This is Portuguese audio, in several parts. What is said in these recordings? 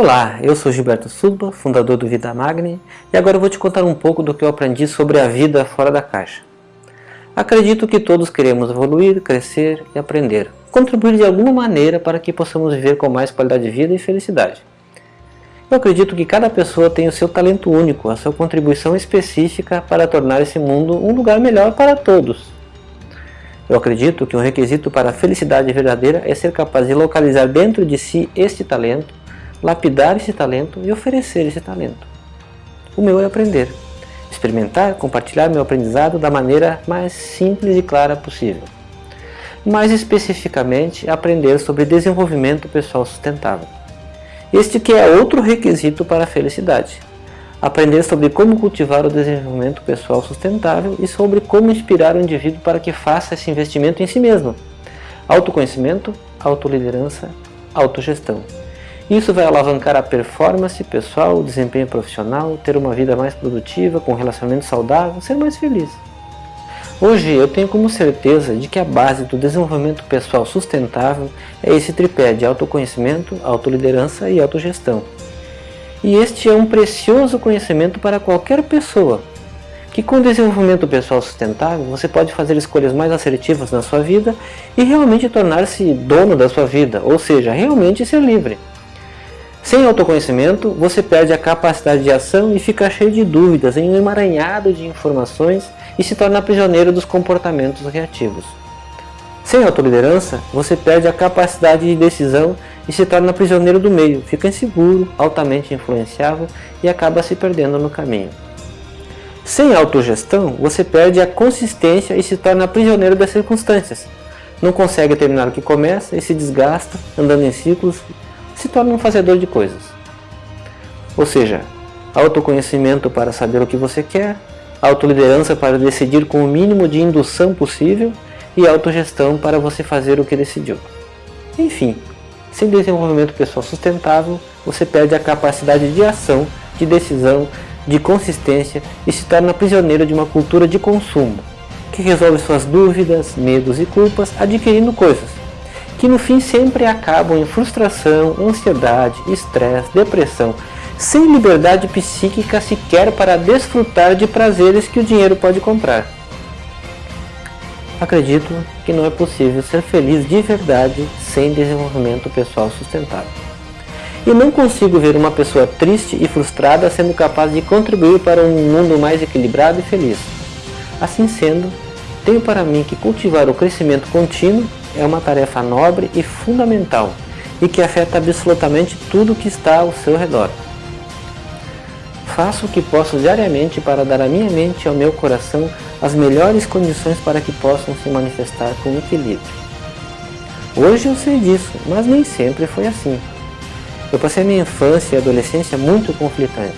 Olá, eu sou Gilberto Suba, fundador do Vida Magni, e agora eu vou te contar um pouco do que eu aprendi sobre a vida fora da caixa. Acredito que todos queremos evoluir, crescer e aprender, contribuir de alguma maneira para que possamos viver com mais qualidade de vida e felicidade. Eu acredito que cada pessoa tem o seu talento único, a sua contribuição específica para tornar esse mundo um lugar melhor para todos. Eu acredito que um requisito para a felicidade verdadeira é ser capaz de localizar dentro de si este talento lapidar esse talento e oferecer esse talento. O meu é aprender, experimentar, compartilhar meu aprendizado da maneira mais simples e clara possível. Mais especificamente, aprender sobre desenvolvimento pessoal sustentável. Este que é outro requisito para a felicidade. Aprender sobre como cultivar o desenvolvimento pessoal sustentável e sobre como inspirar o indivíduo para que faça esse investimento em si mesmo. Autoconhecimento, autoliderança, autogestão. Isso vai alavancar a performance pessoal, o desempenho profissional, ter uma vida mais produtiva, com relacionamento saudável, ser mais feliz. Hoje eu tenho como certeza de que a base do desenvolvimento pessoal sustentável é esse tripé de autoconhecimento, autoliderança e autogestão. E este é um precioso conhecimento para qualquer pessoa, que com desenvolvimento pessoal sustentável você pode fazer escolhas mais assertivas na sua vida e realmente tornar-se dono da sua vida, ou seja, realmente ser livre. Sem autoconhecimento, você perde a capacidade de ação e fica cheio de dúvidas em um emaranhado de informações e se torna prisioneiro dos comportamentos reativos. Sem autoliderança, você perde a capacidade de decisão e se torna prisioneiro do meio, fica inseguro, altamente influenciável e acaba se perdendo no caminho. Sem autogestão, você perde a consistência e se torna prisioneiro das circunstâncias. Não consegue terminar o que começa e se desgasta, andando em ciclos se torna um fazedor de coisas. Ou seja, autoconhecimento para saber o que você quer, autoliderança para decidir com o mínimo de indução possível e autogestão para você fazer o que decidiu. Enfim, sem desenvolvimento pessoal sustentável, você perde a capacidade de ação, de decisão, de consistência e se torna prisioneiro de uma cultura de consumo, que resolve suas dúvidas, medos e culpas adquirindo coisas, que no fim sempre acabam em frustração, ansiedade, estresse, depressão, sem liberdade psíquica sequer para desfrutar de prazeres que o dinheiro pode comprar. Acredito que não é possível ser feliz de verdade sem desenvolvimento pessoal sustentável. E não consigo ver uma pessoa triste e frustrada sendo capaz de contribuir para um mundo mais equilibrado e feliz. Assim sendo, tenho para mim que cultivar o crescimento contínuo é uma tarefa nobre e fundamental e que afeta absolutamente tudo que está ao seu redor. Faço o que posso diariamente para dar à minha mente e ao meu coração as melhores condições para que possam se manifestar com equilíbrio. Hoje eu sei disso, mas nem sempre foi assim. Eu passei minha infância e adolescência muito conflitante.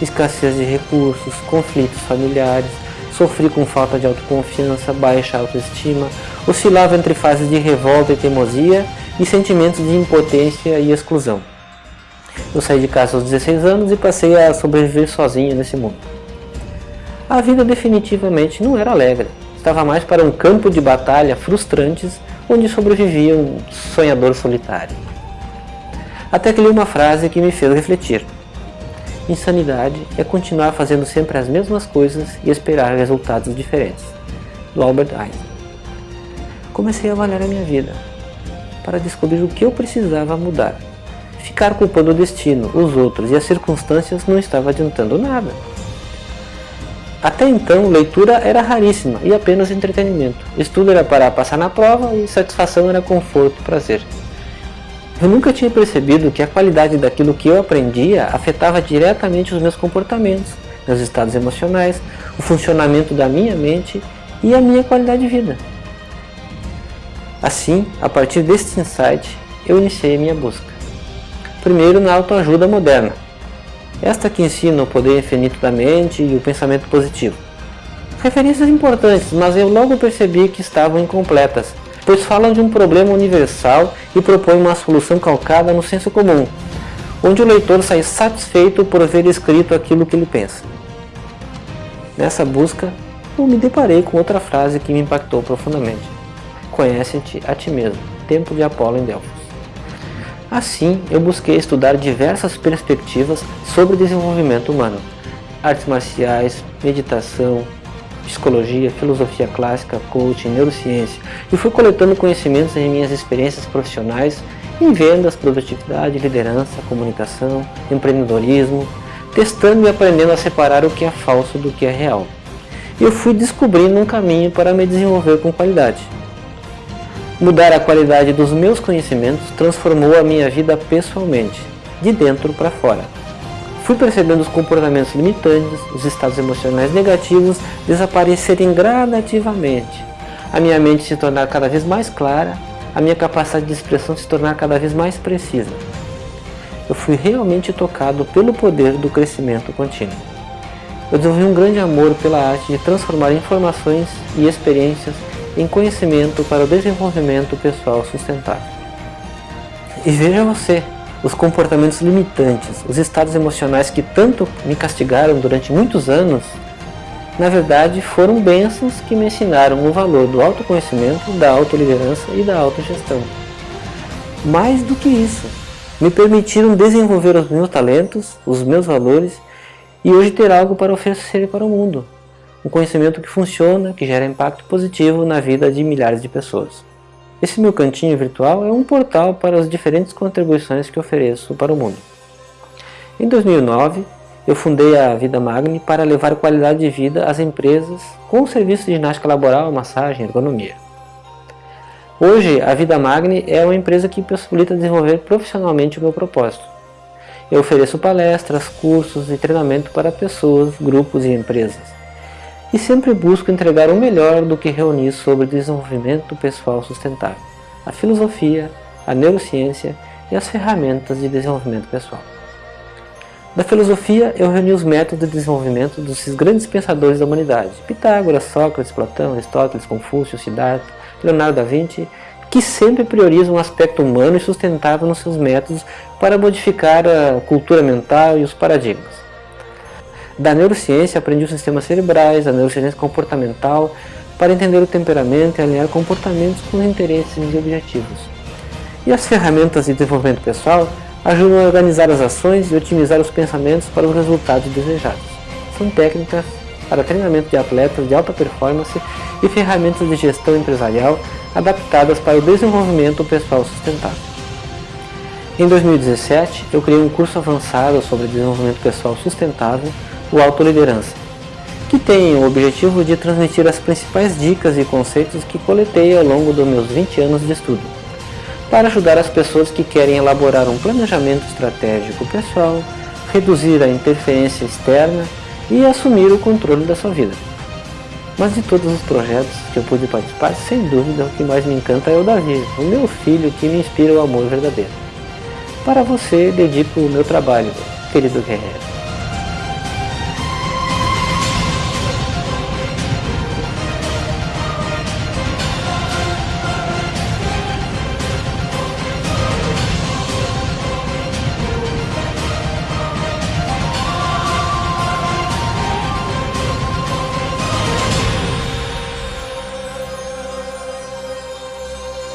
Escassez de recursos, conflitos familiares, sofri com falta de autoconfiança, baixa autoestima, oscilava entre fases de revolta e teimosia e sentimentos de impotência e exclusão. Eu saí de casa aos 16 anos e passei a sobreviver sozinho nesse mundo. A vida definitivamente não era alegre, estava mais para um campo de batalha frustrantes onde sobrevivia um sonhador solitário. Até que li uma frase que me fez refletir. Insanidade é continuar fazendo sempre as mesmas coisas e esperar resultados diferentes. Do Albert Einstein. Comecei a avaliar a minha vida, para descobrir o que eu precisava mudar. Ficar culpando o destino, os outros e as circunstâncias não estava adiantando nada. Até então, leitura era raríssima e apenas entretenimento. Estudo era para passar na prova e satisfação era conforto e prazer. Eu nunca tinha percebido que a qualidade daquilo que eu aprendia afetava diretamente os meus comportamentos, meus estados emocionais, o funcionamento da minha mente e a minha qualidade de vida. Assim, a partir deste insight, eu iniciei minha busca. Primeiro na autoajuda moderna, esta que ensina o poder infinito da mente e o pensamento positivo. Referências importantes, mas eu logo percebi que estavam incompletas pois falam de um problema universal e propõem uma solução calcada no senso comum, onde o leitor sai satisfeito por ver escrito aquilo que ele pensa. Nessa busca, eu me deparei com outra frase que me impactou profundamente. Conhece-te a ti mesmo. Tempo de Apolo em Delfos. Assim, eu busquei estudar diversas perspectivas sobre desenvolvimento humano, artes marciais, meditação, psicologia, filosofia clássica, coaching, neurociência e fui coletando conhecimentos em minhas experiências profissionais em vendas, produtividade, liderança, comunicação, empreendedorismo, testando e aprendendo a separar o que é falso do que é real. Eu fui descobrindo um caminho para me desenvolver com qualidade. Mudar a qualidade dos meus conhecimentos transformou a minha vida pessoalmente, de dentro para fora. Fui percebendo os comportamentos limitantes, os estados emocionais negativos desaparecerem gradativamente, a minha mente se tornar cada vez mais clara, a minha capacidade de expressão se tornar cada vez mais precisa. Eu fui realmente tocado pelo poder do crescimento contínuo. Eu desenvolvi um grande amor pela arte de transformar informações e experiências em conhecimento para o desenvolvimento pessoal sustentável. E veja você, os comportamentos limitantes, os estados emocionais que tanto me castigaram durante muitos anos, na verdade foram bênçãos que me ensinaram o valor do autoconhecimento, da autoliderança e da autogestão. Mais do que isso, me permitiram desenvolver os meus talentos, os meus valores e hoje ter algo para oferecer para o mundo. Um conhecimento que funciona, que gera impacto positivo na vida de milhares de pessoas. Esse meu cantinho virtual é um portal para as diferentes contribuições que ofereço para o mundo. Em 2009, eu fundei a Vida Magni para levar qualidade de vida às empresas com serviços de ginástica laboral, massagem e ergonomia. Hoje, a Vida Magni é uma empresa que possibilita desenvolver profissionalmente o meu propósito. Eu ofereço palestras, cursos e treinamento para pessoas, grupos e empresas e sempre busco entregar o melhor do que reunir sobre desenvolvimento pessoal sustentável, a filosofia, a neurociência e as ferramentas de desenvolvimento pessoal. Da filosofia, eu reuni os métodos de desenvolvimento dos grandes pensadores da humanidade, Pitágoras, Sócrates, Platão, Aristóteles, Confúcio, Siddhartha, Leonardo da Vinci, que sempre priorizam o aspecto humano e sustentável nos seus métodos para modificar a cultura mental e os paradigmas. Da neurociência aprendi os sistemas cerebrais, a neurociência comportamental, para entender o temperamento e alinhar comportamentos com os interesses e objetivos. E as ferramentas de desenvolvimento pessoal ajudam a organizar as ações e otimizar os pensamentos para os resultados desejados. São técnicas para treinamento de atletas de alta performance e ferramentas de gestão empresarial adaptadas para o desenvolvimento pessoal sustentável. Em 2017, eu criei um curso avançado sobre desenvolvimento pessoal sustentável o Autoliderança, que tem o objetivo de transmitir as principais dicas e conceitos que coletei ao longo dos meus 20 anos de estudo, para ajudar as pessoas que querem elaborar um planejamento estratégico pessoal, reduzir a interferência externa e assumir o controle da sua vida. Mas de todos os projetos que eu pude participar, sem dúvida o que mais me encanta é o Davi, o meu filho que me inspira o amor verdadeiro. Para você dedico o meu trabalho, querido guerreiro.